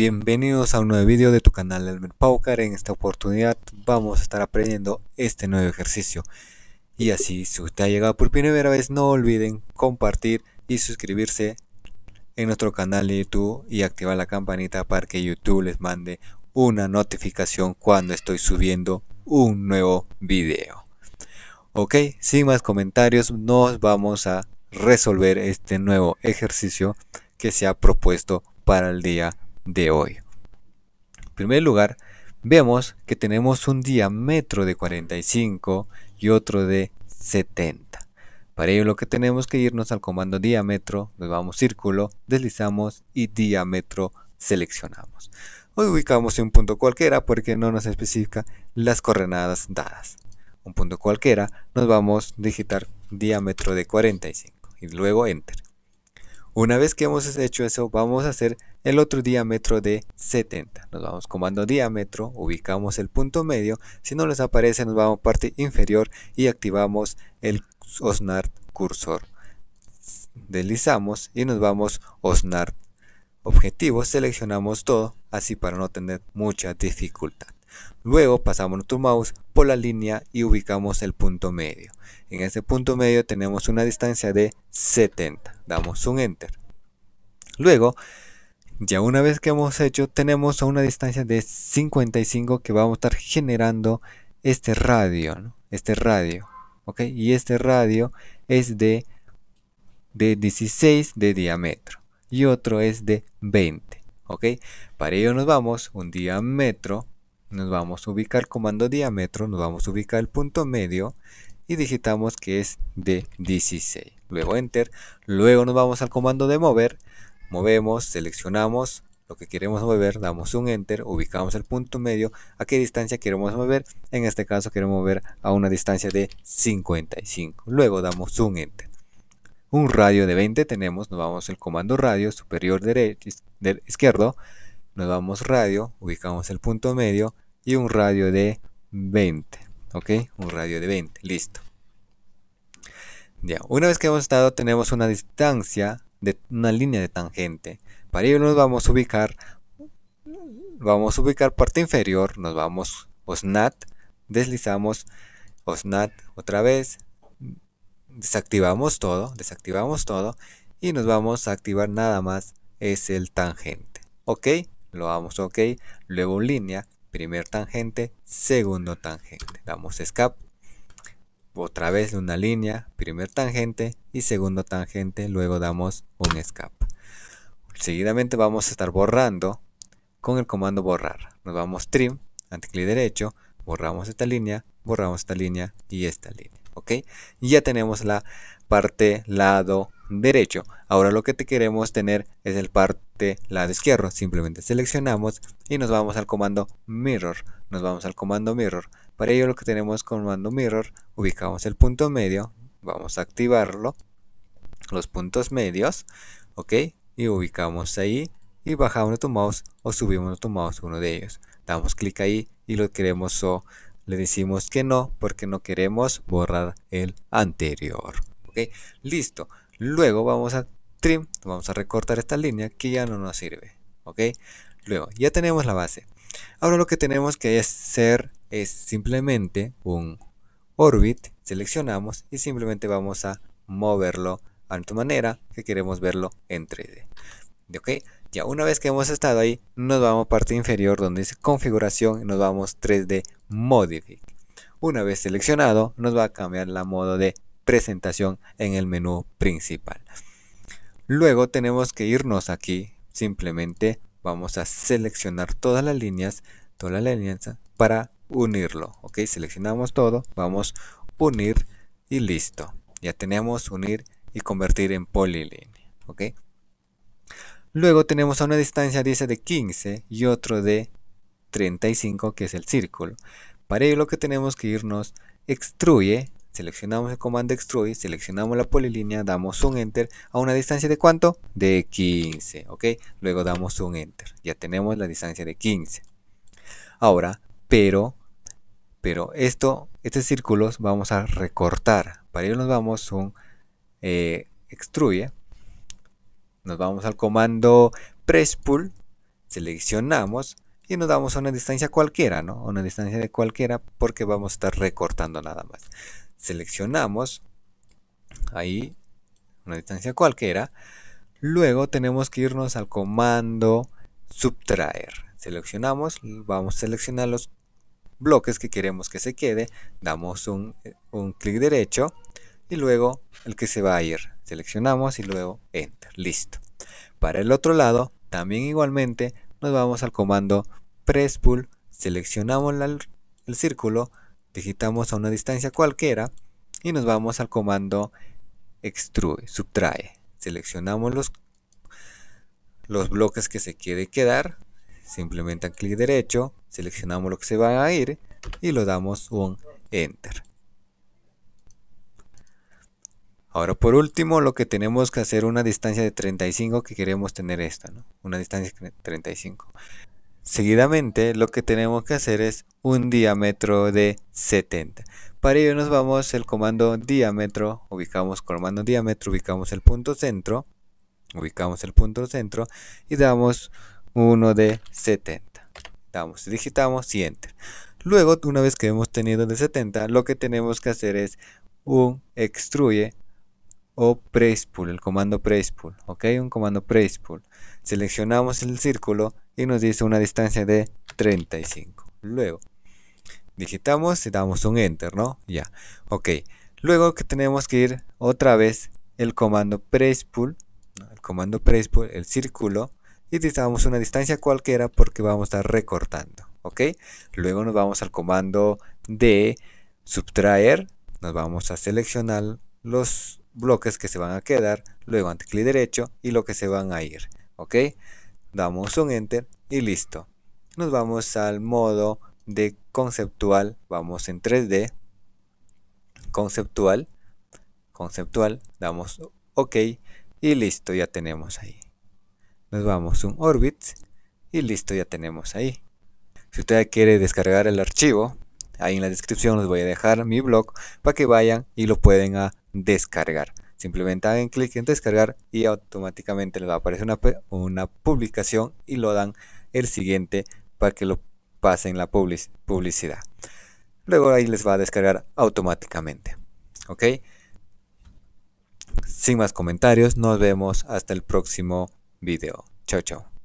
Bienvenidos a un nuevo video de tu canal Elmer Paucar. En esta oportunidad vamos a estar aprendiendo este nuevo ejercicio. Y así, si usted ha llegado por primera vez, no olviden compartir y suscribirse en nuestro canal de YouTube y activar la campanita para que YouTube les mande una notificación cuando estoy subiendo un nuevo video. Ok, sin más comentarios, nos vamos a resolver este nuevo ejercicio que se ha propuesto para el día de hoy. En primer lugar, vemos que tenemos un diámetro de 45 y otro de 70. Para ello lo que tenemos que irnos al comando diámetro, nos vamos círculo, deslizamos y diámetro seleccionamos. Hoy ubicamos un punto cualquiera porque no nos especifica las coordenadas dadas. Un punto cualquiera, nos vamos a digitar diámetro de 45 y luego enter. Una vez que hemos hecho eso, vamos a hacer el otro diámetro de 70. Nos vamos comando diámetro, ubicamos el punto medio. Si no les aparece, nos vamos a parte inferior y activamos el Osnar cursor. Deslizamos y nos vamos Osnar objetivo. Seleccionamos todo, así para no tener mucha dificultad. Luego pasamos nuestro mouse por la línea y ubicamos el punto medio. En este punto medio tenemos una distancia de 70. Damos un enter. Luego, ya una vez que hemos hecho, tenemos a una distancia de 55 que vamos a estar generando este radio. Este radio. ¿ok? Y este radio es de, de 16 de diámetro. Y otro es de 20. ¿ok? Para ello nos vamos un diámetro nos vamos a ubicar comando diámetro, nos vamos a ubicar el punto medio y digitamos que es de 16. Luego enter, luego nos vamos al comando de mover, movemos, seleccionamos lo que queremos mover, damos un enter, ubicamos el punto medio, a qué distancia queremos mover, en este caso queremos mover a una distancia de 55, luego damos un enter. Un radio de 20 tenemos, nos vamos al comando radio superior derecho, izquierdo, nos vamos radio, ubicamos el punto medio y un radio de 20. ¿Ok? Un radio de 20. Listo. Ya, una vez que hemos estado, tenemos una distancia de una línea de tangente. Para ello nos vamos a ubicar, vamos a ubicar parte inferior, nos vamos OSNAT, deslizamos OSNAT otra vez, desactivamos todo, desactivamos todo y nos vamos a activar nada más es el tangente. ¿Ok? lo damos ok, luego línea, primer tangente, segundo tangente, damos escape, otra vez una línea, primer tangente y segundo tangente, luego damos un escape. Seguidamente vamos a estar borrando con el comando borrar. Nos vamos trim, clic derecho, borramos esta línea, borramos esta línea y esta línea. ¿Ok? Y ya tenemos la parte lado derecho. Ahora lo que te queremos tener es el parte lado izquierdo. Simplemente seleccionamos y nos vamos al comando mirror. Nos vamos al comando mirror. Para ello lo que tenemos comando mirror, ubicamos el punto medio. Vamos a activarlo. Los puntos medios. Ok. Y ubicamos ahí. Y bajamos nuestro mouse o subimos nuestro mouse uno de ellos. Damos clic ahí y lo queremos o le decimos que no porque no queremos borrar el anterior. Ok. Listo. Luego vamos a trim, vamos a recortar esta línea que ya no nos sirve. ¿Ok? Luego, ya tenemos la base. Ahora lo que tenemos que hacer es simplemente un orbit, seleccionamos y simplemente vamos a moverlo a tu manera que queremos verlo en 3D. ¿Ok? Ya una vez que hemos estado ahí, nos vamos a parte inferior donde dice configuración y nos vamos 3D Modify. Una vez seleccionado, nos va a cambiar la modo de presentación en el menú principal. Luego tenemos que irnos aquí, simplemente vamos a seleccionar todas las líneas, toda la alianza para unirlo. Ok, seleccionamos todo, vamos unir y listo. Ya tenemos unir y convertir en polilínea. Ok. Luego tenemos a una distancia dice de 15 y otro de 35 que es el círculo. Para ello lo que tenemos que irnos extruye seleccionamos el comando extrude, seleccionamos la polilínea, damos un enter a una distancia de cuánto? De 15, ¿ok? Luego damos un enter, ya tenemos la distancia de 15. Ahora, pero, pero esto, estos círculos vamos a recortar. Para ello nos vamos un eh, extruye, nos vamos al comando press pull seleccionamos y nos damos a una distancia cualquiera, ¿no? Una distancia de cualquiera porque vamos a estar recortando nada más. Seleccionamos ahí una distancia cualquiera. Luego tenemos que irnos al comando subtraer. Seleccionamos, vamos a seleccionar los bloques que queremos que se quede. Damos un, un clic derecho y luego el que se va a ir. Seleccionamos y luego Enter. Listo. Para el otro lado, también igualmente nos vamos al comando press pull, seleccionamos el círculo, digitamos a una distancia cualquiera y nos vamos al comando extrude, subtrae. Seleccionamos los, los bloques que se quiere quedar, simplemente clic derecho, seleccionamos lo que se va a ir y lo damos un enter. Ahora por último lo que tenemos que hacer una distancia de 35 que queremos tener esta, ¿no? Una distancia de 35. Seguidamente lo que tenemos que hacer es un diámetro de 70. Para ello nos vamos el comando diámetro, ubicamos comando diámetro, ubicamos el punto centro, ubicamos el punto centro y damos uno de 70. Damos, digitamos y enter. Luego, una vez que hemos tenido de 70, lo que tenemos que hacer es un extruye o press pull, el comando press pull, ok, un comando press. Seleccionamos el círculo y nos dice una distancia de 35. Luego, digitamos y damos un enter, ¿no? Ya, ok. Luego que tenemos que ir otra vez el comando press el comando press el círculo, y damos una distancia cualquiera porque vamos a estar recortando, ok. Luego nos vamos al comando de subtraer, nos vamos a seleccionar los bloques que se van a quedar, luego ante clic derecho y lo que se van a ir. ¿Ok? Damos un enter y listo. Nos vamos al modo de conceptual, vamos en 3D, conceptual, conceptual, damos OK y listo, ya tenemos ahí. Nos vamos un orbit y listo, ya tenemos ahí. Si usted quiere descargar el archivo, ahí en la descripción les voy a dejar mi blog para que vayan y lo pueden a descargar. Simplemente hagan clic en descargar y automáticamente les va a aparecer una, una publicación y lo dan el siguiente para que lo pasen la publicidad. Luego ahí les va a descargar automáticamente. ¿Ok? Sin más comentarios, nos vemos hasta el próximo video. Chao, chao.